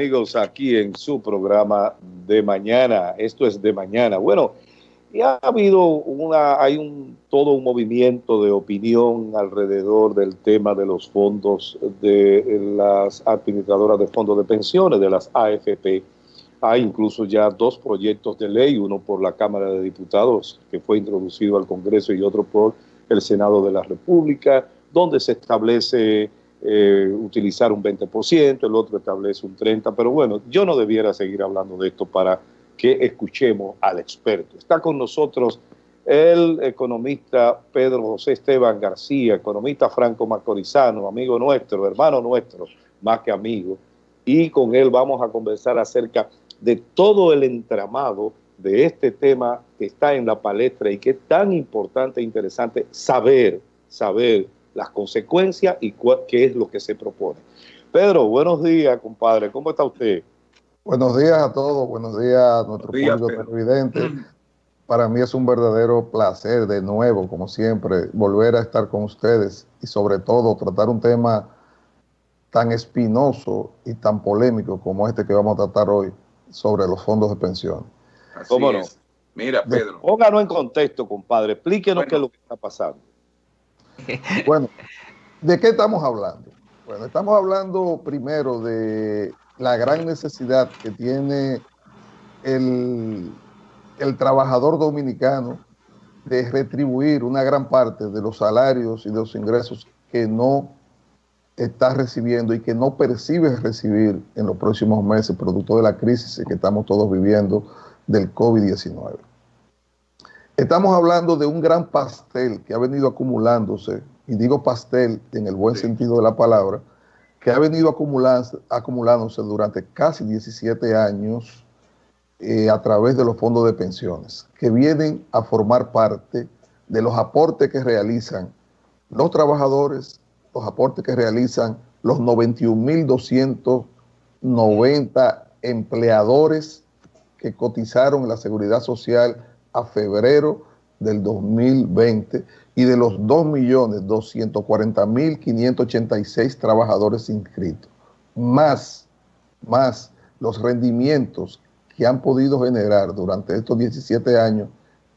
amigos, aquí en su programa de mañana. Esto es de mañana. Bueno, ya ha habido una, hay un, todo un movimiento de opinión alrededor del tema de los fondos de las administradoras de fondos de pensiones, de las AFP. Hay incluso ya dos proyectos de ley, uno por la Cámara de Diputados, que fue introducido al Congreso, y otro por el Senado de la República, donde se establece eh, utilizar un 20%, el otro establece un 30%, pero bueno, yo no debiera seguir hablando de esto para que escuchemos al experto. Está con nosotros el economista Pedro José Esteban García, economista franco macorizano, amigo nuestro, hermano nuestro, más que amigo, y con él vamos a conversar acerca de todo el entramado de este tema que está en la palestra y que es tan importante e interesante saber, saber las consecuencias y qué es lo que se propone. Pedro, buenos días, compadre. ¿Cómo está usted? Buenos días a todos, buenos días a nuestro público televidente. Para mí es un verdadero placer de nuevo, como siempre, volver a estar con ustedes y sobre todo tratar un tema tan espinoso y tan polémico como este que vamos a tratar hoy sobre los fondos de pensión. ¿Cómo no? Mira, Pedro. Pónganos en contexto, compadre. Explíquenos qué es lo que está pasando. Bueno, ¿de qué estamos hablando? Bueno, estamos hablando primero de la gran necesidad que tiene el, el trabajador dominicano de retribuir una gran parte de los salarios y de los ingresos que no está recibiendo y que no percibe recibir en los próximos meses, producto de la crisis que estamos todos viviendo del COVID-19. Estamos hablando de un gran pastel que ha venido acumulándose, y digo pastel en el buen sentido de la palabra, que ha venido acumulándose durante casi 17 años eh, a través de los fondos de pensiones, que vienen a formar parte de los aportes que realizan los trabajadores, los aportes que realizan los 91.290 empleadores que cotizaron en la seguridad social a febrero del 2020 y de los 2.240.586 trabajadores inscritos, más, más los rendimientos que han podido generar durante estos 17 años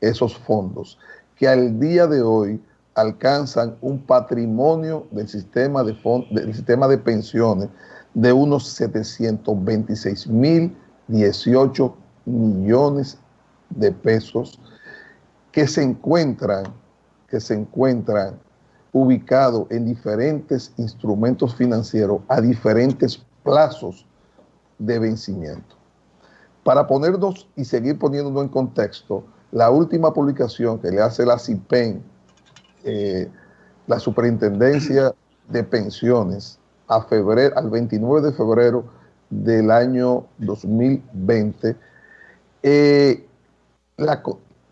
esos fondos, que al día de hoy alcanzan un patrimonio del sistema de, del sistema de pensiones de unos 726.018 millones de pesos que se encuentran, que se encuentran ubicados en diferentes instrumentos financieros a diferentes plazos de vencimiento. Para ponernos y seguir poniéndonos en contexto, la última publicación que le hace la CIPEN, eh, la Superintendencia de Pensiones, a febrero, al 29 de febrero del año 2020, eh,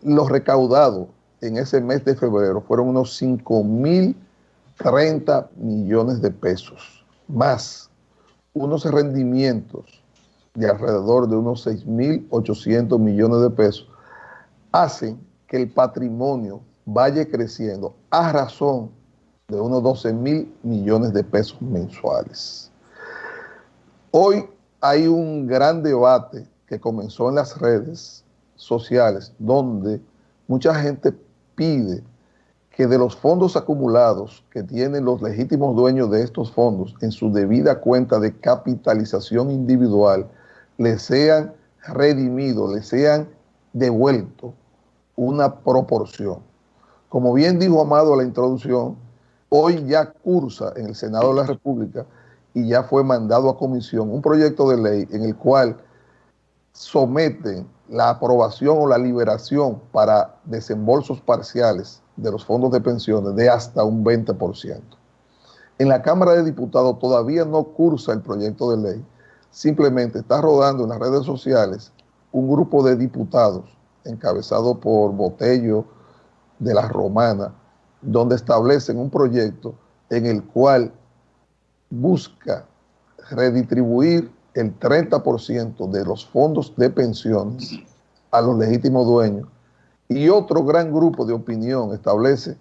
los recaudados en ese mes de febrero fueron unos 5.030 millones de pesos, más unos rendimientos de alrededor de unos 6.800 millones de pesos, hacen que el patrimonio vaya creciendo a razón de unos 12 mil millones de pesos mensuales. Hoy hay un gran debate que comenzó en las redes sociales, donde mucha gente pide que de los fondos acumulados que tienen los legítimos dueños de estos fondos en su debida cuenta de capitalización individual, les sean redimidos, les sean devueltos una proporción. Como bien dijo Amado a la introducción, hoy ya cursa en el Senado de la República y ya fue mandado a comisión un proyecto de ley en el cual someten la aprobación o la liberación para desembolsos parciales de los fondos de pensiones de hasta un 20%. En la Cámara de Diputados todavía no cursa el proyecto de ley, simplemente está rodando en las redes sociales un grupo de diputados encabezado por Botello de la Romana, donde establecen un proyecto en el cual busca redistribuir el 30% de los fondos de pensiones a los legítimos dueños y otro gran grupo de opinión establece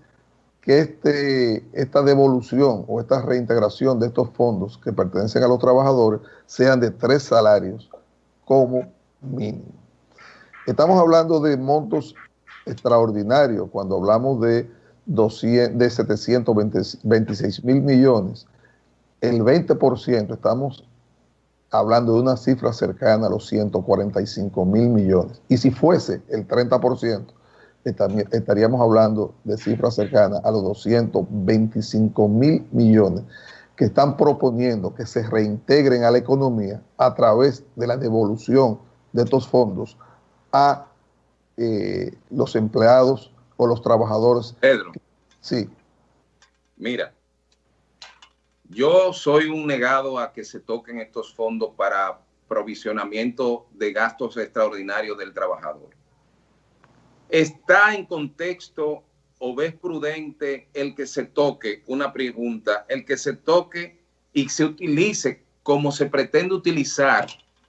que este, esta devolución o esta reintegración de estos fondos que pertenecen a los trabajadores sean de tres salarios como mínimo. Estamos hablando de montos extraordinarios cuando hablamos de, 200, de 726 mil millones. El 20% estamos hablando de una cifra cercana a los 145 mil millones. Y si fuese el 30%, estaríamos hablando de cifras cercanas a los 225 mil millones que están proponiendo que se reintegren a la economía a través de la devolución de estos fondos a eh, los empleados o los trabajadores. Pedro. Sí. Mira, yo soy un negado a que se toquen estos fondos para provisionamiento de gastos extraordinarios del trabajador. ¿Está en contexto o ves prudente el que se toque una pregunta, el que se toque y se utilice como se pretende utilizar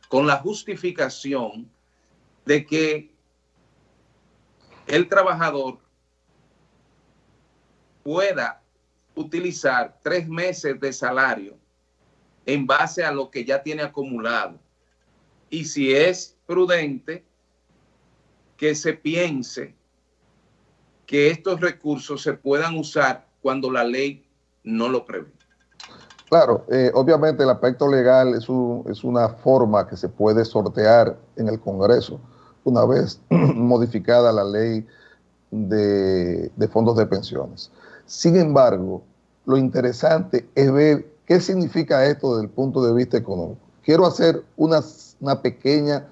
con la justificación de que el trabajador pueda utilizar tres meses de salario en base a lo que ya tiene acumulado. Y si es prudente, que se piense que estos recursos se puedan usar cuando la ley no lo prevé. Claro, eh, obviamente el aspecto legal es, es, una forma que se puede sortear en el Congreso una vez modificada la ley de, de, fondos de pensiones. Sin embargo, lo interesante es ver qué significa esto desde el punto de vista económico. Quiero hacer una, pequeña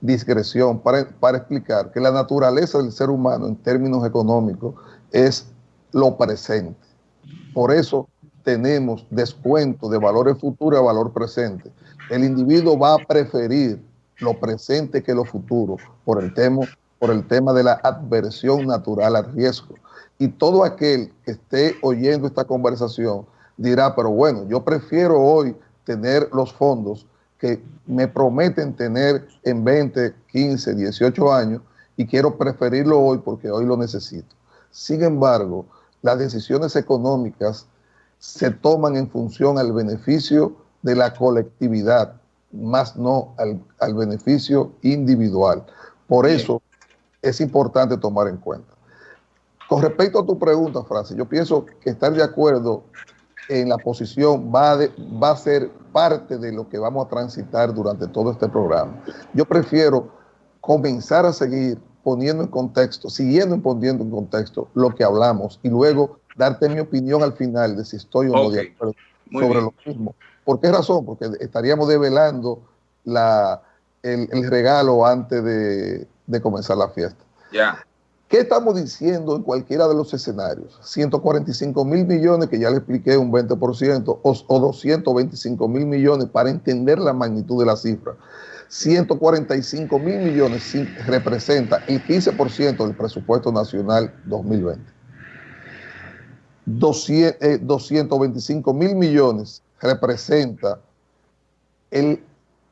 discreción para, para explicar que la naturaleza del ser humano en términos económicos es lo presente. Por eso tenemos descuento de valores futuros a valor presente. El individuo va a preferir lo presente que lo futuro por el tema, por el tema de la adversión natural al riesgo. Y todo aquel que esté oyendo esta conversación dirá, pero bueno, yo prefiero hoy tener los fondos que me prometen tener en 20, 15, 18 años y quiero preferirlo hoy porque hoy lo necesito. Sin embargo, las decisiones económicas se toman en función al beneficio de la colectividad, más no al, beneficio individual. Por eso es importante tomar en cuenta. Con respecto a tu pregunta, Francis, yo pienso que estar de acuerdo en la posición va, va a ser parte de lo que vamos a transitar durante todo este programa. Yo prefiero comenzar a seguir poniendo en contexto, siguiendo poniendo en contexto lo que hablamos y luego darte mi opinión al final de si estoy o no de acuerdo sobre lo mismo. ¿Por qué razón? Porque estaríamos develando la, el, regalo antes de, de comenzar la fiesta. Ya. ¿Qué estamos diciendo en cualquiera de los escenarios? 145 mil millones, que ya le expliqué un 20%, o, 225 mil millones para entender la magnitud de la cifra. 145 mil millones representa el 15% del presupuesto nacional 2020. 225 mil millones representa el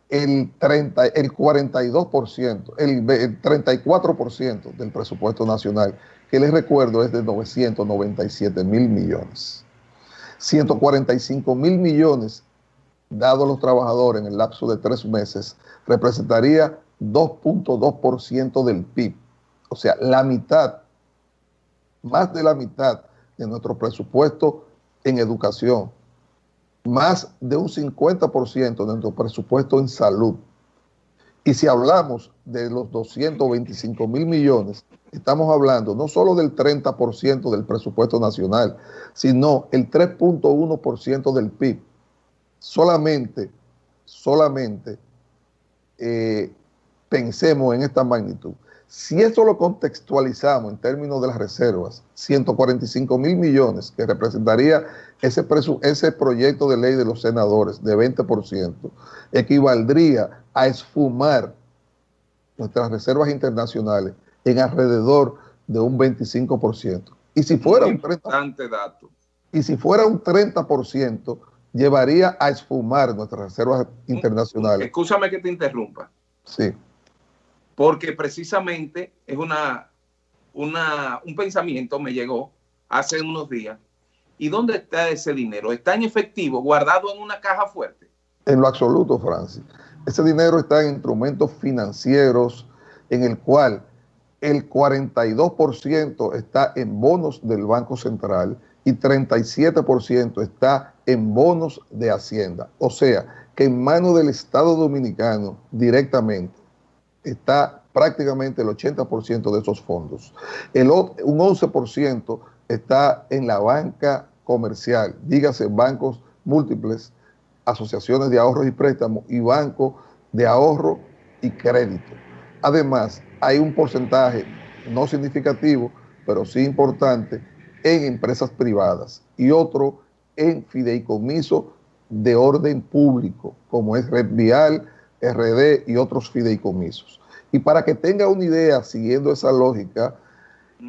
el, 30, el 42%, el, el 34% del presupuesto nacional, que les recuerdo es de 997 mil millones. 145 mil millones dados a los trabajadores en el lapso de tres meses representaría 2.2% del PIB. O sea, la mitad, más de la mitad de nuestro presupuesto en educación, más de un 50% de nuestro presupuesto en salud. Y si hablamos de los 225 mil millones, estamos hablando no solo del 30% del presupuesto nacional, sino el 3.1% del PIB. Solamente, solamente eh, pensemos en esta magnitud. Si esto lo contextualizamos en términos de las reservas, 145 mil millones que representaría ese, ese proyecto de ley de los senadores de 20%, equivaldría a esfumar nuestras reservas internacionales en alrededor de un 25%. Y si fuera un 30%, dato. Y si fuera un 30%, llevaría a esfumar nuestras reservas internacionales. Escúchame que te interrumpa. Sí porque precisamente es una, un pensamiento me llegó hace unos días. ¿Y dónde está ese dinero? ¿Está en efectivo, guardado en una caja fuerte? En lo absoluto, Francis. Ese dinero está en instrumentos financieros en el cual el 42% está en bonos del Banco Central y 37% está en bonos de Hacienda. O sea, que en manos del Estado Dominicano directamente está prácticamente el 80% de esos fondos. El, un 11% está en la banca comercial, dígase bancos múltiples, asociaciones de ahorros y préstamos y bancos de ahorro y crédito. Además, hay un porcentaje no significativo, pero sí importante, en empresas privadas y otro en fideicomiso de orden público, como es Red Vial, RD y otros fideicomisos. Y para que tenga una idea, siguiendo esa lógica,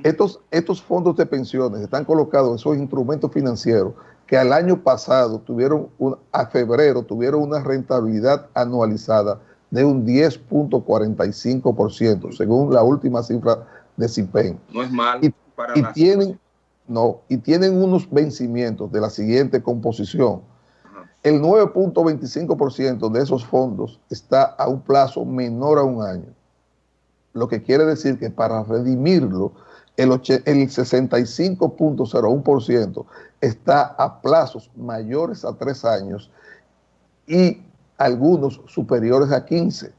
estos, estos fondos de pensiones están colocados, esos instrumentos financieros, que al año pasado tuvieron, a febrero, tuvieron una rentabilidad anualizada de un 10.45%, según la última cifra de CIPEN. No es mal y, para tienen, no, y tienen unos vencimientos de la siguiente composición. El 9.25% de esos fondos está a un plazo menor a un año, lo que quiere decir que para redimirlo, el, el 65.01% está a plazos mayores a tres años y algunos superiores a 15.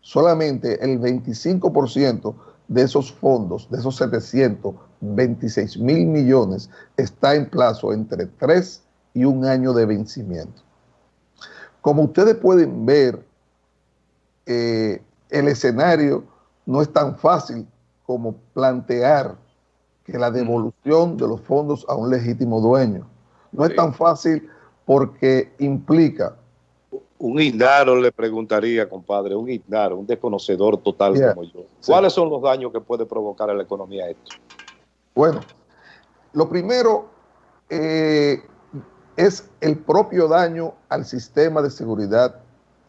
Solamente el 25% de esos fondos, de esos 726 mil millones, está en plazo entre 3 y un año de vencimiento. Como ustedes pueden ver, eh, el escenario no es tan fácil como plantear que la devolución de los fondos a un legítimo dueño. No es tan fácil porque implica un ignaro le preguntaría, compadre, un ignaro, un desconocedor total como yo. ¿Cuáles son los daños que puede provocar a la economía esto? Bueno, lo primero eh, es el propio daño al sistema de seguridad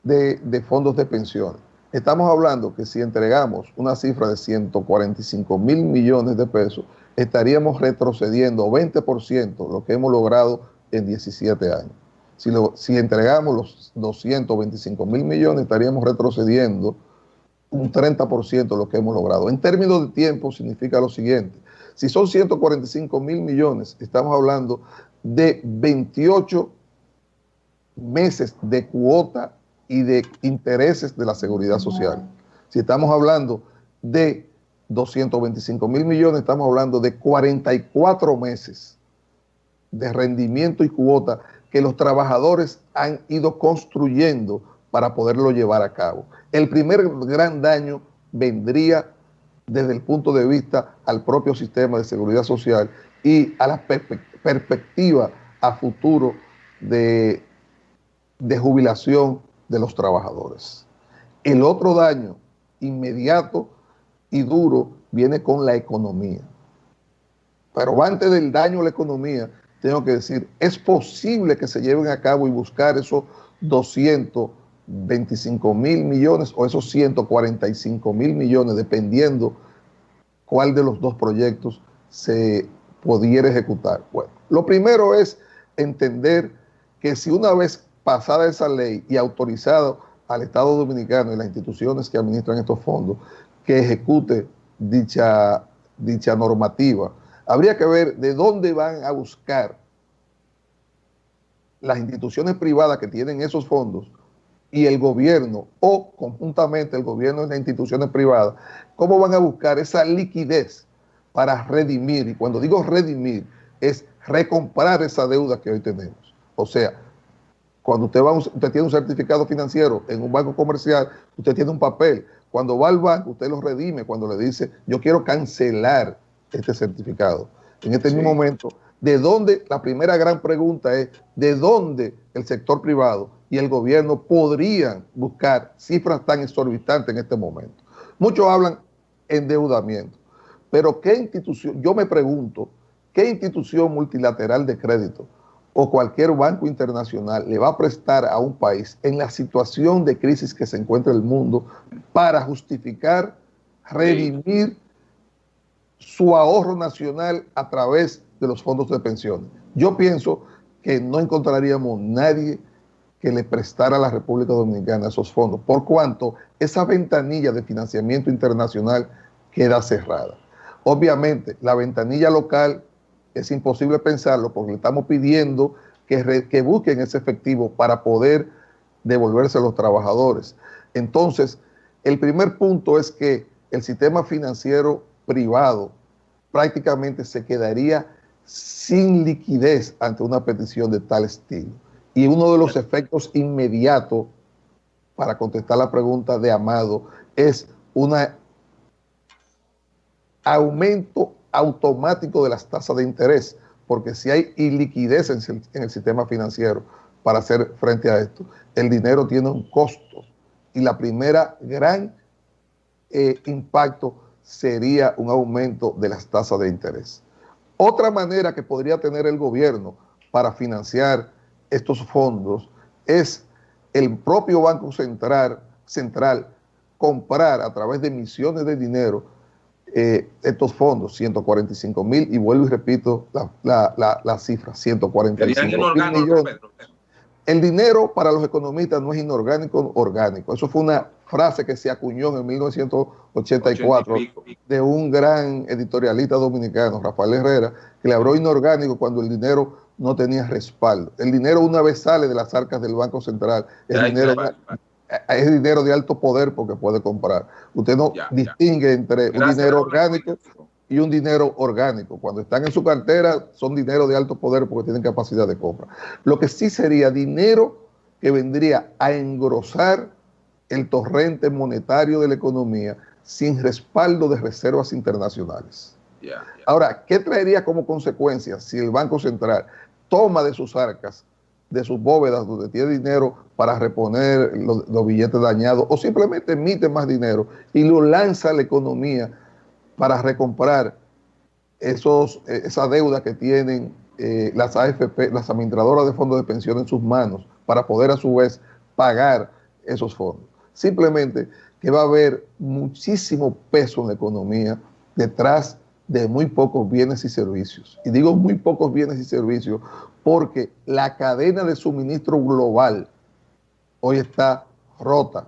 de, fondos de pensión. Estamos hablando que si entregamos una cifra de 145 mil millones de pesos, estaríamos retrocediendo 20% lo que hemos logrado en 17 años. Si, entregamos los 225 mil millones, estaríamos retrocediendo un 30% de lo que hemos logrado. En términos de tiempo, significa lo siguiente. Si son 145 mil millones, estamos hablando de 28 meses de cuota y de intereses de la seguridad social. Si estamos hablando de 225 mil millones, estamos hablando de 44 meses de rendimiento y cuota que los trabajadores han ido construyendo para poderlo llevar a cabo. El primer gran daño vendría desde el punto de vista al propio sistema de seguridad social y a la perspectiva a futuro de, de jubilación de los trabajadores. El otro daño inmediato y duro viene con la economía. Pero antes del daño a la economía, tengo que decir, es posible que se lleven a cabo y buscar esos 225 mil millones o esos 145 mil millones, dependiendo cuál de los dos proyectos se pudiera ejecutar. Bueno, lo primero es entender que si una vez pasada esa ley y autorizado al Estado Dominicano y las instituciones que administran estos fondos, que ejecute dicha, dicha normativa, Habría que ver de dónde van a buscar las instituciones privadas que tienen esos fondos y el gobierno o conjuntamente el gobierno y las instituciones privadas, cómo van a buscar esa liquidez para redimir. Y cuando digo redimir, es recomprar esa deuda que hoy tenemos. O sea, cuando usted, va, usted tiene un certificado financiero en un banco comercial, usted tiene un papel. Cuando va al banco, usted lo redime cuando le dice, yo quiero cancelar este certificado. En este mismo momento, ¿de dónde? La primera gran pregunta es, ¿de dónde el sector privado y el gobierno podrían buscar cifras tan exorbitantes en este momento? Muchos hablan endeudamiento, pero ¿qué institución? Yo me pregunto, ¿qué institución multilateral de crédito o cualquier banco internacional le va a prestar a un país en la situación de crisis que se encuentra el mundo para justificar redimir su ahorro nacional a través de los fondos de pensiones. Yo pienso que no encontraríamos nadie que le prestara a la República Dominicana esos fondos, por cuanto esa ventanilla de financiamiento internacional queda cerrada. Obviamente, la ventanilla local es imposible pensarlo porque le estamos pidiendo que, que busquen ese efectivo para poder devolverse a los trabajadores. Entonces, el primer punto es que el sistema financiero privado prácticamente se quedaría sin liquidez ante una petición de tal estilo. Y uno de los efectos inmediatos, para contestar la pregunta de Amado, es un aumento automático de las tasas de interés, porque si hay iliquidez en, el sistema financiero para hacer frente a esto, el dinero tiene un costo. Y la primera gran eh, impacto sería un aumento de las tasas de interés. Otra manera que podría tener el gobierno para financiar estos fondos es el propio Banco Central, comprar a través de emisiones de dinero eh, estos fondos, 145 mil, y vuelvo y repito la, la, la, cifra, 145 mil millones. El dinero para los economistas no es inorgánico, orgánico. Eso fue una frase que se acuñó en 1984 de un gran editorialista dominicano, Rafael Herrera, que le habló inorgánico cuando el dinero no tenía respaldo. El dinero una vez sale de las arcas del Banco Central, es dinero, es dinero de alto poder porque puede comprar. Usted no distingue entre un dinero orgánico y un dinero orgánico. Cuando están en su cartera son dinero de alto poder porque tienen capacidad de compra. Lo que sí sería dinero que vendría a engrosar el torrente monetario de la economía sin respaldo de reservas internacionales. Ahora, ¿qué traería como consecuencia si el Banco Central toma de sus arcas, de sus bóvedas donde tiene dinero para reponer los, billetes dañados o simplemente emite más dinero y lo lanza a la economía para recomprar esos, eh, esa deuda que tienen eh, las AFP, las administradoras de fondos de pensión en sus manos para poder a su vez pagar esos fondos. Simplemente que va a haber muchísimo peso en la economía detrás de muy pocos bienes y servicios. Y digo muy pocos bienes y servicios porque la cadena de suministro global hoy está rota.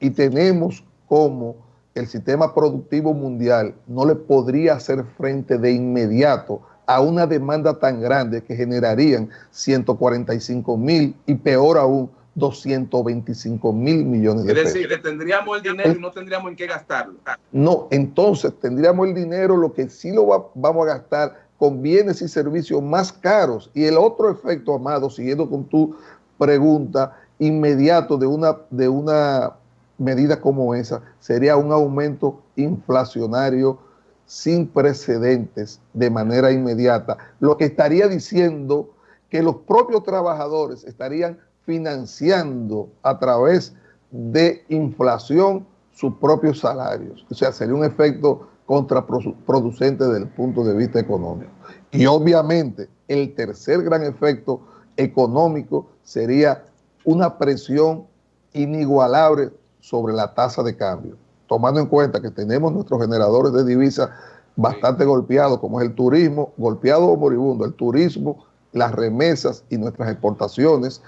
Y, tenemos como el sistema productivo mundial no le podría hacer frente de inmediato a una demanda tan grande que generarían 145 mil y peor aún 225 mil millones de pesos. Es decir, que tendríamos el dinero y no tendríamos en qué gastarlo. No, entonces tendríamos el dinero, lo que sí lo vamos a gastar con bienes y servicios más caros. Y el otro efecto, Amado, siguiendo con tu pregunta, inmediato de una, de una medida como esa, sería un aumento inflacionario sin precedentes de manera inmediata, lo que estaría diciendo que los propios trabajadores estarían financiando a través de inflación sus propios salarios. O sea, sería un efecto contraproducente desde el punto de vista económico. Y obviamente el tercer gran efecto económico sería una presión inigualable sobre la tasa de cambio, tomando en cuenta que tenemos nuestros generadores de divisas bastante golpeados, como es el turismo, golpeado o moribundo, el turismo, las remesas y nuestras exportaciones,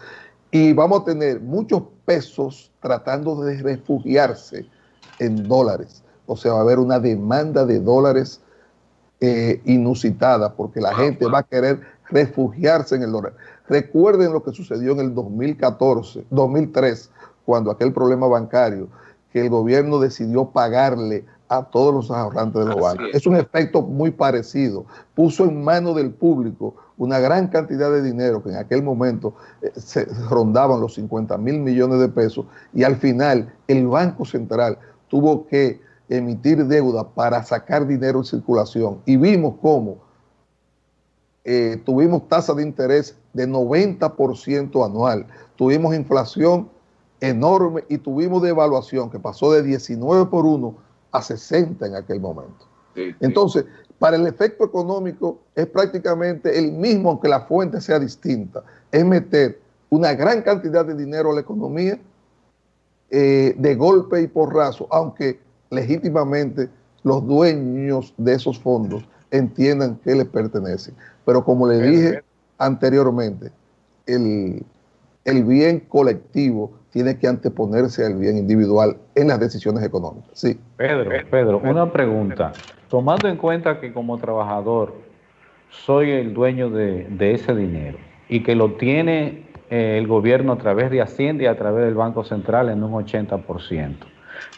y vamos a tener muchos pesos tratando de refugiarse en dólares. O sea, va a haber una demanda de dólares eh, inusitada porque la gente va a querer refugiarse en el dólar. Recuerden lo que sucedió en el 2014, 2003, cuando aquel problema bancario, que el gobierno decidió pagarle a todos los ahorrantes de los bancos. Es. es un efecto muy parecido. Puso en manos del público una gran cantidad de dinero que en aquel momento eh, se rondaban los 50 mil millones de pesos y al final el Banco Central tuvo que emitir deuda para sacar dinero en circulación y vimos cómo eh, tuvimos tasa de interés de 90% anual, tuvimos inflación enorme y tuvimos devaluación que pasó de 19 por 1 a 60 en aquel momento. Entonces, para el efecto económico es prácticamente el mismo, aunque la fuente sea distinta. Es meter una gran cantidad de dinero a la economía eh, de golpe y porrazo, aunque legítimamente los dueños de esos fondos entiendan que les pertenece. Pero como le dije anteriormente, el, el bien colectivo tiene que anteponerse al bien individual en las decisiones económicas. Sí. Pedro, Pedro, una pregunta. Tomando en cuenta que como trabajador soy el dueño de, ese dinero y que lo tiene eh, el gobierno a través de Hacienda y a través del Banco Central en un 80%.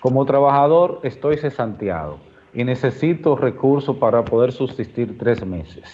Como trabajador estoy cesanteado y necesito recursos para poder subsistir tres meses.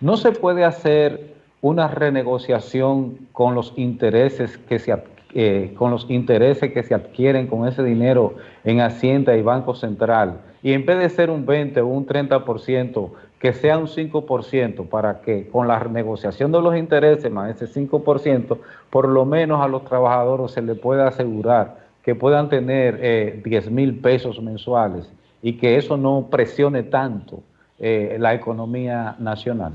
No se puede hacer una renegociación con los intereses que se eh, con los intereses que se adquieren con ese dinero en Hacienda y Banco Central, y en vez de ser un 20 o un 30%, que sea un 5%, para que con la negociación de los intereses más ese 5%, por lo menos a los trabajadores se les pueda asegurar que puedan tener eh, 10 mil pesos mensuales y que eso no presione tanto eh, la economía nacional.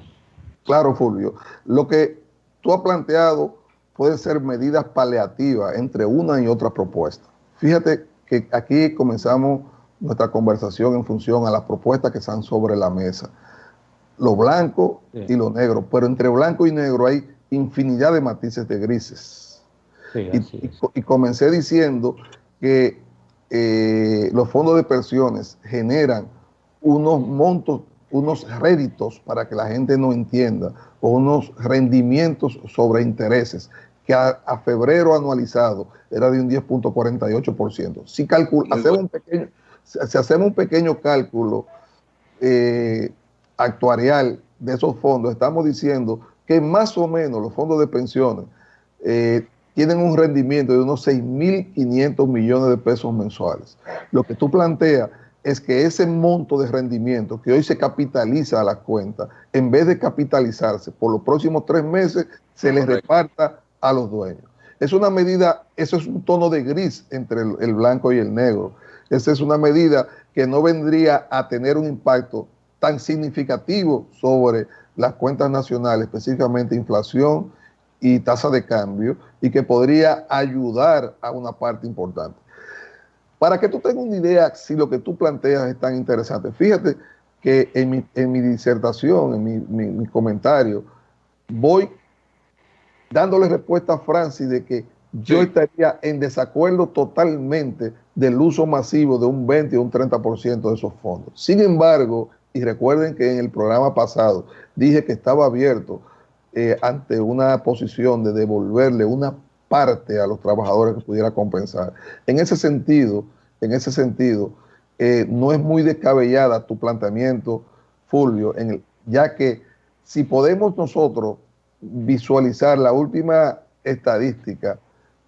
Claro, Fulvio. Lo que tú has planteado pueden ser medidas paliativas entre una y otra propuesta. Fíjate que aquí comenzamos nuestra conversación en función a las propuestas que están sobre la mesa. Lo blanco y lo negro, pero entre blanco y negro hay infinidad de matices de grises. y, comencé diciendo que eh, los fondos de pensiones generan unos montos, unos réditos para que la gente no entienda, o unos rendimientos sobre intereses que a, febrero anualizado era de un 10.48%. Si, hacemos un pequeño, si hacemos un pequeño cálculo eh, actuarial de esos fondos, estamos diciendo que más o menos los fondos de pensiones eh, tienen un rendimiento de unos 6.500 millones de pesos mensuales. Lo que tú planteas es que ese monto de rendimiento que hoy se capitaliza a la cuenta, en vez de capitalizarse por los próximos tres meses, se les reparta a los dueños. Es una medida, eso es un tono de gris entre el, blanco y el negro. Esa es una medida que no vendría a tener un impacto tan significativo sobre las cuentas nacionales, específicamente inflación y tasa de cambio, y que podría ayudar a una parte importante. Para que tú tengas una idea si lo que tú planteas es tan interesante, fíjate que en mi, disertación, en mi comentario, voy dándole respuesta a Francis de que yo estaría en desacuerdo totalmente del uso masivo de un 20 o un 30% de esos fondos. Sin embargo, y recuerden que en el programa pasado dije que estaba abierto eh, ante una posición de devolverle una parte a los trabajadores que pudiera compensar. En ese sentido, en ese sentido, eh, no es muy descabellada tu planteamiento, Fulvio, en el, ya que si podemos nosotros visualizar la última estadística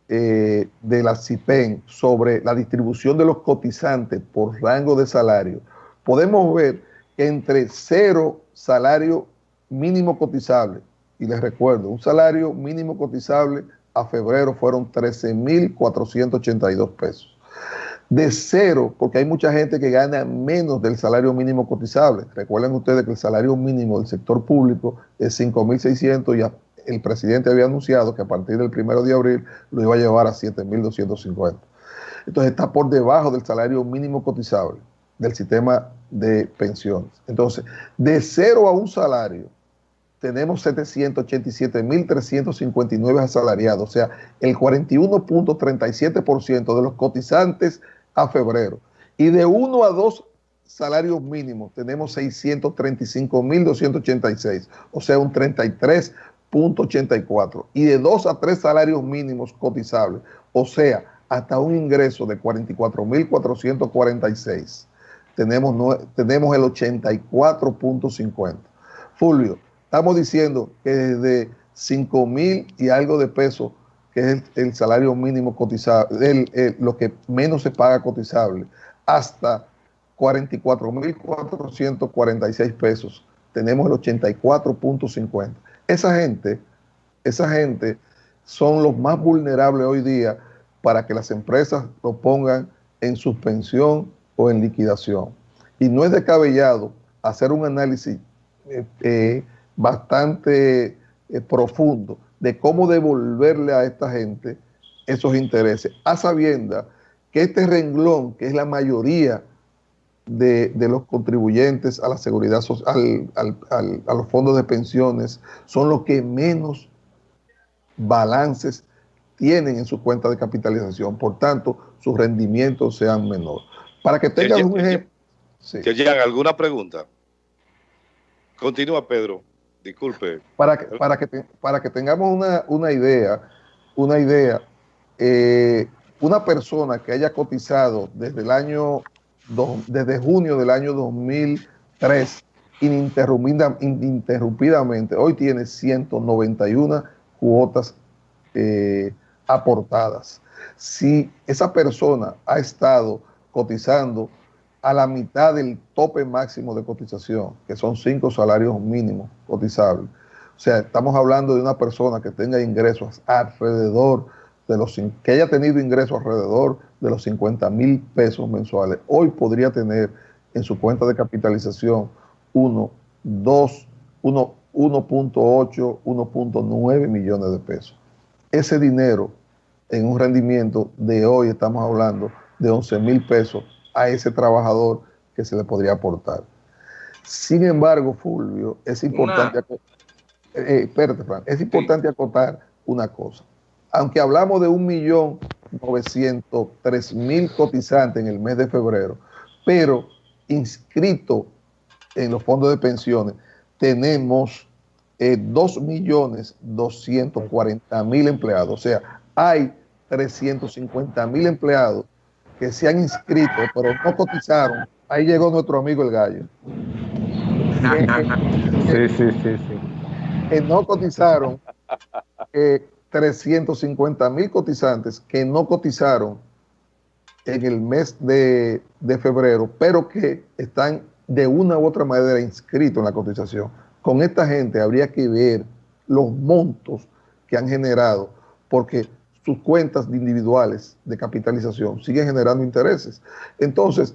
eh, de la CIPEN sobre la distribución de los cotizantes por rango de salario, podemos ver que entre cero salario mínimo cotizable, y les recuerdo, un salario mínimo cotizable a febrero fueron 13.482 pesos de cero, porque hay mucha gente que gana menos del salario mínimo cotizable. Recuerden ustedes que el salario mínimo del sector público es 5.600 y el presidente había anunciado que a partir del primero de abril lo iba a llevar a 7.250. Entonces está por debajo del salario mínimo cotizable del sistema de pensiones. Entonces, de cero a un salario, tenemos 787.359 asalariados, o sea, el 41.37% de los cotizantes a febrero. Y de uno a dos salarios mínimos tenemos 635.286, o sea, un 33.84. Y de dos a tres salarios mínimos cotizables, o sea, hasta un ingreso de 44.446, tenemos, tenemos el 84.50. Fulvio, estamos diciendo que desde 5.000 y algo de pesos que es el, salario mínimo cotizable, lo que menos se paga cotizable, hasta 44.446 pesos, tenemos el 84.50. Esa gente, esa gente son los más vulnerables hoy día para que las empresas lo pongan en suspensión o en liquidación. Y no es descabellado hacer un análisis eh, eh, bastante eh, profundo de cómo devolverle a esta gente esos intereses, a sabienda que este renglón, que es la mayoría de, los contribuyentes a la seguridad social, a los fondos de pensiones, son los que menos balances tienen en su cuenta de capitalización. Por tanto, sus rendimientos sean menores. Para que tengan un ejemplo. Que llegan alguna pregunta. Continúa, Pedro. Disculpe. Para que, para que, para que tengamos una, idea, una idea, eh, una persona que haya cotizado desde el año, desde junio del año 2003 ininterrumpidamente, hoy tiene 191 cuotas eh, aportadas. Si esa persona ha estado cotizando a la mitad del tope máximo de cotización, que son cinco salarios mínimos cotizables. O sea, estamos hablando de una persona que tenga ingresos alrededor de los, que haya tenido ingresos alrededor de los 50 mil pesos mensuales. Hoy podría tener en su cuenta de capitalización 1, 2, 1, 1.8, 1.9 millones de pesos. Ese dinero en un rendimiento de hoy estamos hablando de 11 mil pesos a ese trabajador que se le podría aportar. Sin embargo, Fulvio, es importante, eh, eh, es importante acotar una cosa. Aunque hablamos de un millón novecientos mil cotizantes en el mes de febrero, pero inscrito en los fondos de pensiones tenemos eh, millones mil empleados. O sea, hay 350 mil empleados que se han inscrito, pero no cotizaron. Ahí llegó nuestro amigo el gallo. sí, sí, sí, sí. Que no cotizaron, 350 mil cotizantes que no cotizaron en el mes de, de febrero, pero que están de una u otra manera inscritos en la cotización. Con esta gente habría que ver los montos que han generado, porque sus cuentas individuales de capitalización siguen generando intereses. Entonces,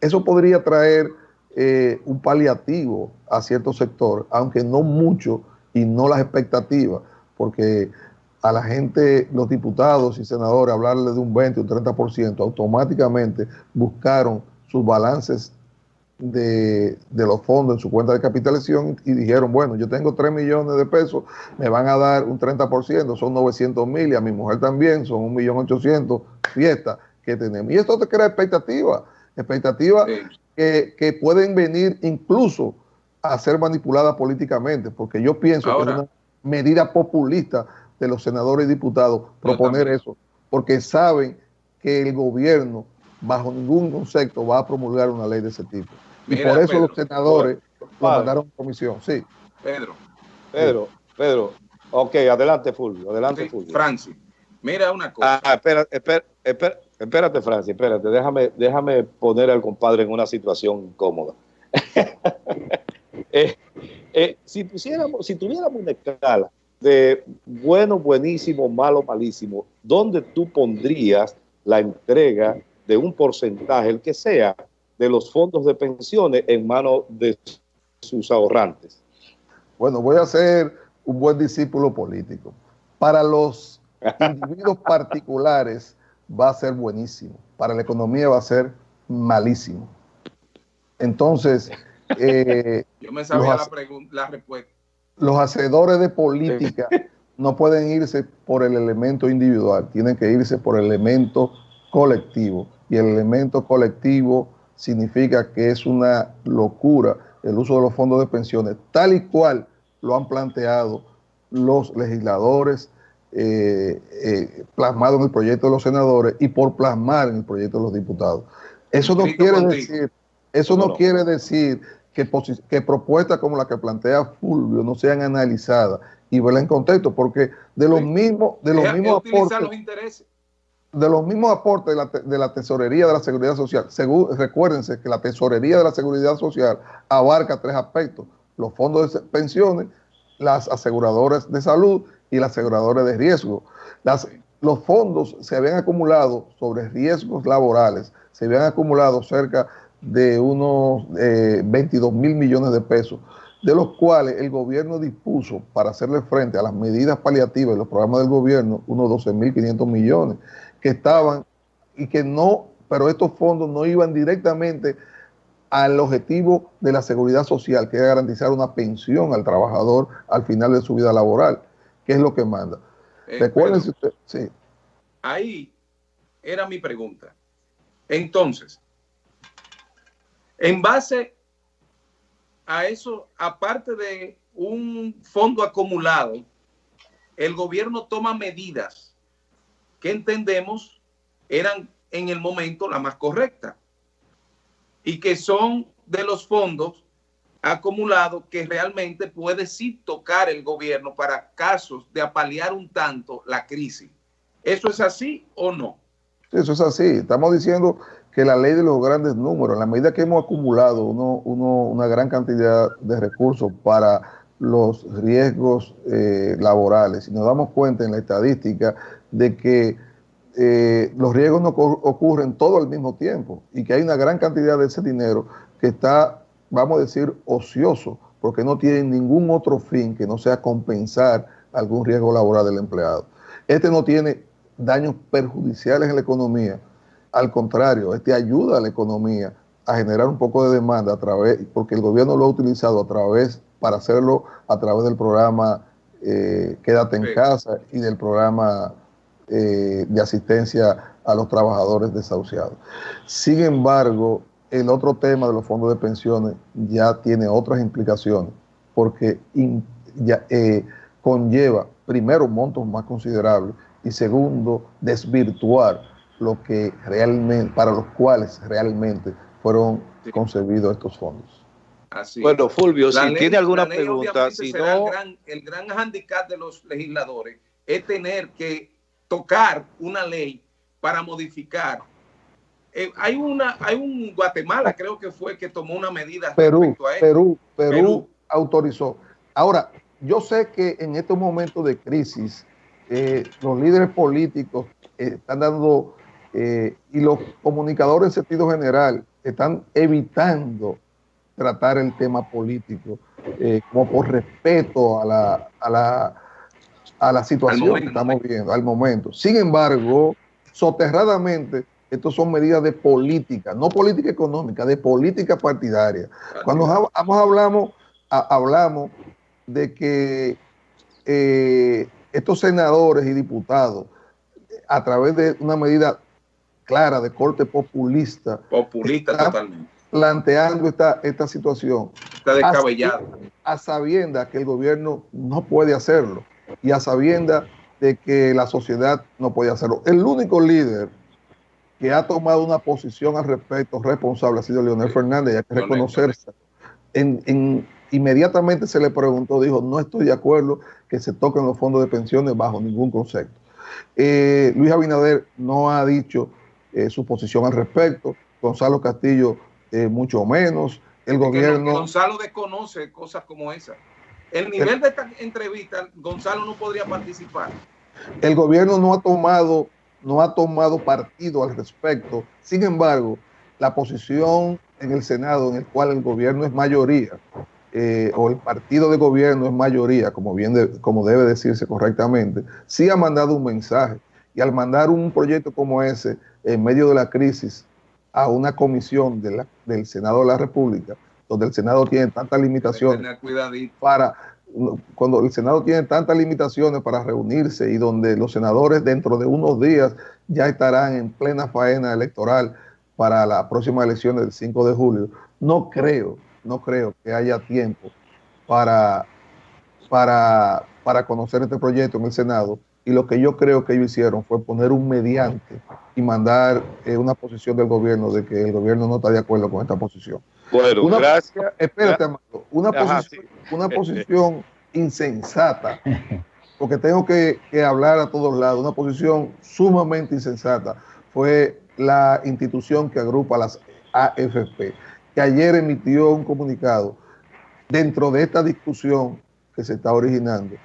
eso podría traer eh, un paliativo a cierto sector, aunque no mucho y no las expectativas, porque a la gente, los diputados y senadores, hablarle de un 20 o un 30%, automáticamente buscaron sus balances de, los fondos en su cuenta de capitalización y dijeron, bueno, yo tengo 3 millones de pesos, me van a dar un 30%, son 900 mil y a mi mujer también son 1.800.000 fiestas que tenemos. Y esto te crea expectativas, expectativas que, que, pueden venir incluso a ser manipuladas políticamente, porque yo pienso que es una medida populista de los senadores y diputados proponer eso, porque saben que el gobierno bajo ningún concepto va a promulgar una ley de ese tipo. Y por eso los senadores lo mandaron a comisión. Sí. Pedro. Pedro, Pedro. Ok, adelante, Fulvio. Adelante, Fulvio. Francis, mira una cosa. Ah, espera, espera, espérate, Francis, espérate. Déjame, déjame poner al compadre en una situación incómoda. Eh, eh, si, pusiéramos, si tuviéramos una escala de bueno, buenísimo, malo, malísimo, ¿dónde tú pondrías la entrega de un porcentaje, el que sea, de los fondos de pensiones en manos de sus ahorrantes. Bueno, voy a ser un buen discípulo político. Para los individuos particulares va a ser buenísimo. Para la economía va a ser malísimo. Entonces, eh, yo me sabía la, respuesta. Los hacedores de política no pueden irse por el elemento individual, tienen que irse por el elemento colectivo. Y el elemento colectivo significa que es una locura el uso de los fondos de pensiones, tal y cual lo han planteado los legisladores eh, eh, plasmado en el proyecto de los senadores y por plasmar en el proyecto de los diputados. Eso no quiere decir, eso no, quiere decir que, que, propuestas como la que plantea Fulvio no sean analizadas y verlas en contexto, porque de los mismos, de los mismos aportes, de los mismos aportes de la, tesorería de la seguridad social, recuérdense que la tesorería de la seguridad social abarca tres aspectos, los fondos de pensiones, las aseguradoras de salud y las aseguradoras de riesgo. los fondos se habían acumulado sobre riesgos laborales, se habían acumulado cerca de unos 22 eh, mil millones de pesos, de los cuales el gobierno dispuso para hacerle frente a las medidas paliativas y los programas del gobierno unos 12 mil 500 millones que estaban y que no, pero estos fondos no iban directamente al objetivo de la seguridad social, que es garantizar una pensión al trabajador al final de su vida laboral, que es lo que manda. Eh, Recuerden, pero usted, sí, ahí era mi pregunta. Entonces, en base a eso, aparte de un fondo acumulado, el gobierno toma medidas que entendemos eran en el momento la más correcta y que son de los fondos acumulados que realmente puede sí tocar el gobierno para casos de apalear un tanto la crisis. ¿Eso es así o no? Eso es así. Estamos diciendo que la ley de los grandes números, en la medida que hemos acumulado uno, uno, una gran cantidad de recursos para los riesgos eh, laborales, y nos damos cuenta en la estadística de que eh, los riesgos no ocurren todo al mismo tiempo y que hay una gran cantidad de ese dinero que está, vamos a decir, ocioso, porque no tiene ningún otro fin que no sea compensar algún riesgo laboral del empleado. Este no tiene daños perjudiciales en la economía, al contrario, este ayuda a la economía a generar un poco de demanda a través, porque el gobierno lo ha utilizado a través, para hacerlo a través del programa eh, Quédate en Sí. casa y del programa eh, de asistencia a los trabajadores desahuciados. Sin embargo, el otro tema de los fondos de pensiones ya tiene otras implicaciones, porque in- ya, eh, conlleva, primero, montos más considerables y segundo, desvirtuar lo que realmente, para los cuales realmente fueron Sí. concebidos estos fondos. Así. Bueno, Fulvio, La si ley- tiene alguna pregunta, si no, el gran, el gran handicap de los legisladores es tener que tocar una ley para modificar. Eh, hay una, hay un Guatemala, creo que fue que tomó una medida Perú, respecto a esto. Perú, Perú, Perú. autorizó. Ahora, yo sé que en estos momentos de crisis, eh, los líderes políticos eh, están dando, eh, y los comunicadores en sentido general, están evitando tratar el tema político, como por respeto a la, a la, a la situación momento. que estamos viendo, al momento. Sin embargo, soterradamente, estas son medidas de política, no política económica, de política partidaria. Cuando hab- hab- hablamos, a- hablamos de que eh, estos senadores y diputados, a través de una medida clara de corte populista, populista totalmente, planteando esta, esta situación, está descabellado. a sabiendas que el gobierno no puede hacerlo y a sabiendas de que la sociedad no puede hacerlo. El único líder que ha tomado una posición al respecto responsable ha sido Leonel. Fernández, y hay que reconocerse. En, en- inmediatamente se le preguntó, dijo, no estoy de acuerdo que se toquen los fondos de pensiones bajo ningún concepto. Eh, Luis Abinader no ha dicho eh, su posición al respecto, Gonzalo Castillo eh, mucho menos, el Es gobierno... Gonzalo desconoce cosas como esa. El nivel de esta entrevista, Gonzalo no podría participar. El gobierno no ha tomado, no ha tomado partido al respecto. Sin embargo, la posición en el Senado, en el cual el gobierno es mayoría, eh, o el partido de gobierno es mayoría, como bien de- como debe decirse correctamente, sí ha mandado un mensaje. Y al mandar un proyecto como ese en medio de la crisis a una comisión de la- del Senado de la República, donde el Senado tiene tantas limitaciones para cuando el Senado tiene tantas limitaciones para reunirse y donde los senadores dentro de unos días ya estarán en plena faena electoral para la próxima elección del 5 de julio, no creo, no creo que haya tiempo para, para, para conocer este proyecto en el Senado. Y lo que yo creo que ellos hicieron fue poner un mediante y mandar eh, una posición del gobierno de que el gobierno no está de acuerdo con esta posición. Bueno, Una- gracias. Espérate, Amado, una, Ajá, posición, una posición insensata, porque tengo que, que hablar a todos lados, una posición sumamente insensata fue la institución que agrupa las AFP, que ayer emitió un comunicado dentro de esta discusión que se está originando,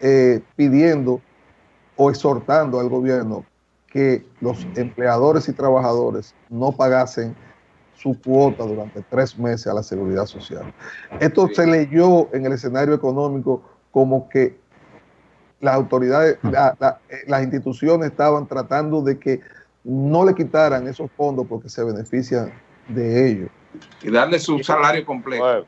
eh, pidiendo o exhortando al gobierno que los empleadores y trabajadores no pagasen su cuota durante tres meses a la seguridad social. Esto Sí. se leyó en el escenario económico como que las autoridades, la- la- eh, las instituciones estaban tratando de que no le quitaran esos fondos porque se benefician de ellos. y darle su salario completo.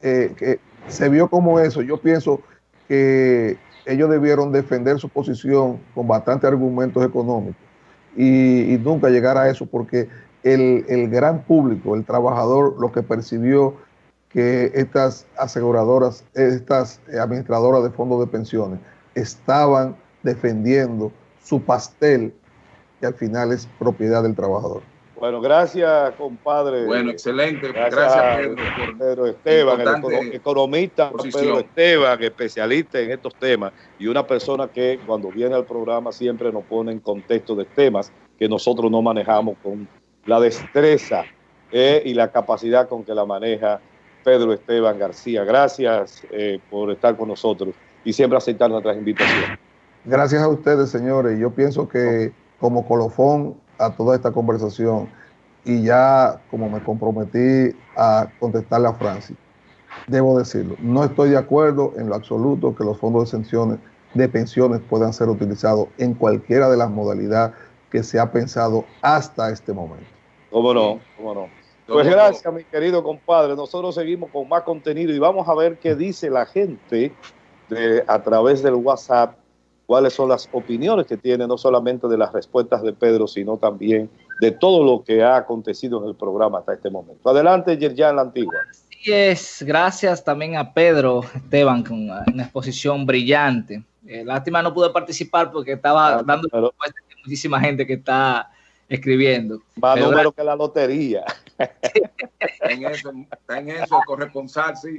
Eh, que se vio como eso. Yo pienso que ellos debieron defender su posición con bastantes argumentos económicos y, nunca llegar a eso porque el, el, gran público, el trabajador, lo que percibió que estas aseguradoras, estas administradoras de fondos de pensiones estaban defendiendo su pastel que al es propiedad del trabajador. Bueno, gracias, compadre. Bueno, excelente. Gracias, Pedro, por Pedro Esteban, el economista Pedro Esteban, especialista en estos temas y una persona que cuando viene al programa siempre nos pone en contexto de temas que nosotros no manejamos con la destreza eh, y la capacidad con que la maneja Pedro Esteban García. Gracias eh, por estar con nosotros y siempre aceptar nuestras invitaciones. Gracias a ustedes, señores. Yo pienso que como colofón a toda esta conversación y ya como me comprometí a contestarle a Francis, debo decirlo, no estoy de acuerdo en lo absoluto que los fondos de pensiones, de pensiones puedan ser utilizados en cualquiera de las modalidades que se ha pensado hasta este momento. ¿Cómo no? ¿Cómo no? Pues gracias, mi querido compadre. Nosotros seguimos con más contenido y vamos a ver qué dice la gente de, a través del WhatsApp cuáles son las opiniones que tiene, no solamente de las respuestas de Pedro, sino también de todo lo que ha acontecido en el programa hasta este momento. Adelante, Yerjan La Antigua. Así es, gracias también a Pedro Esteban con una exposición brillante. Eh, lástima no pude participar porque estaba ah, dando pero, muchísima gente que está escribiendo. Más número que la lotería. está en eso, está en eso, corresponsal, sí.